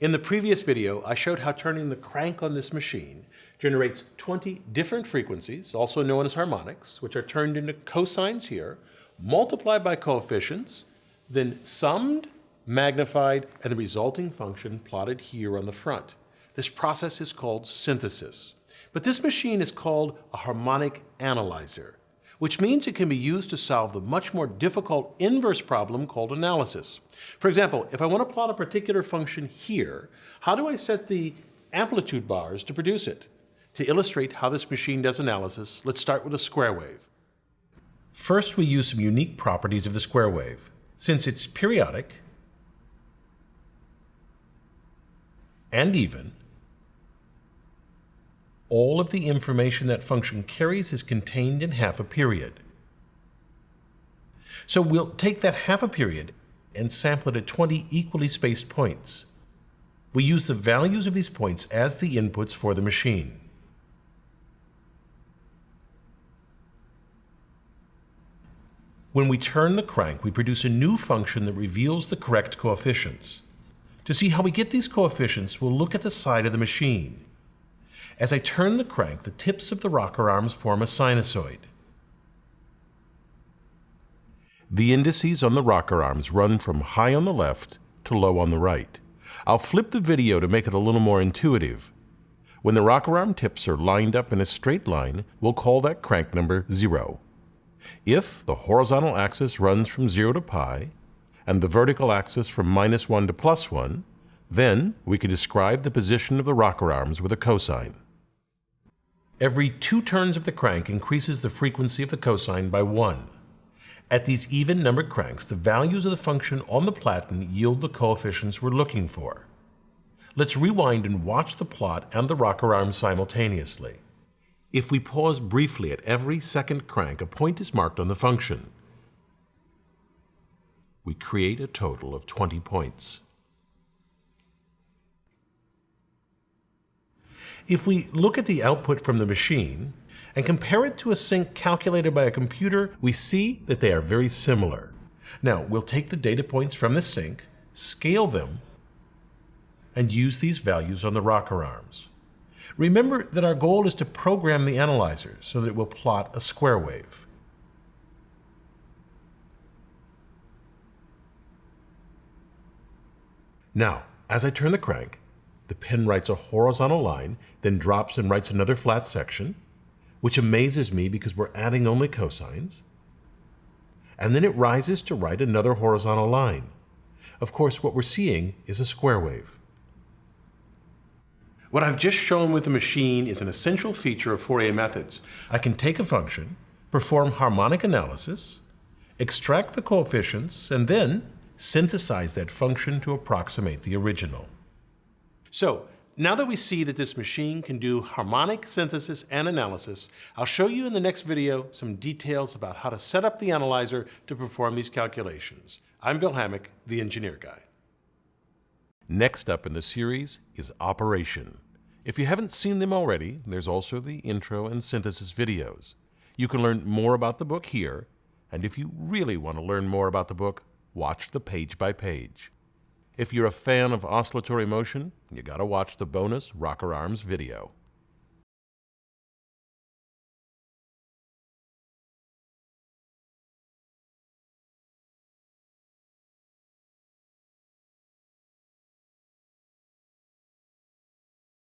In the previous video, I showed how turning the crank on this machine generates 20 different frequencies, also known as harmonics, which are turned into cosines here, multiplied by coefficients, then summed, magnified, and the resulting function plotted here on the front. This process is called synthesis. But this machine is called a harmonic analyzer, which means it can be used to solve the much more difficult inverse problem called analysis. For example, if I want to plot a particular function here, how do I set the amplitude bars to produce it? To illustrate how this machine does analysis, let's start with a square wave. First, we use some unique properties of the square wave. Since it's periodic and even, all of the information that function carries is contained in half a period. So we'll take that half a period and sample it at 20 equally spaced points. We use the values of these points as the inputs for the machine. When we turn the crank, we produce a new function that reveals the correct coefficients. To see how we get these coefficients, we'll look at the side of the machine. As I turn the crank, the tips of the rocker arms form a sinusoid. The indices on the rocker arms run from high on the left to low on the right. I'll flip the video to make it a little more intuitive. When the rocker arm tips are lined up in a straight line, we'll call that crank number 0. If the horizontal axis runs from 0 to pi, and the vertical axis from minus 1 to plus 1, then we can describe the position of the rocker arms with a cosine. Every two turns of the crank increases the frequency of the cosine by 1. At these even numbered cranks, the values of the function on the platen yield the coefficients we're looking for. Let's rewind and watch the plot and the rocker arms simultaneously. If we pause briefly at every second crank, a point is marked on the function. We create a total of 20 points. If we look at the output from the machine and compare it to a sinc calculated by a computer, we see that they are very similar. Now, we'll take the data points from the sinc, scale them, and use these values on the rocker arms. Remember that our goal is to program the analyzer so that it will plot a square wave. Now, as I turn the crank, the pen writes a horizontal line, then drops and writes another flat section, which amazes me because we're adding only cosines. And then it rises to write another horizontal line. Of course, what we're seeing is a square wave. What I've just shown with the machine is an essential feature of Fourier methods. I can take a function, perform harmonic analysis, extract the coefficients, and then synthesize that function to approximate the original. So now that we see that this machine can do harmonic synthesis and analysis, I'll show you in the next video some details about how to set up the analyzer to perform these calculations. I'm Bill Hammack, the Engineer Guy. Next up in the series is Operation. If you haven't seen them already, there's also the intro and synthesis videos. You can learn more about the book here, and if you really want to learn more about the book, watch the page by page. If you're a fan of oscillatory motion, you gotta watch the bonus Rocker Arms video.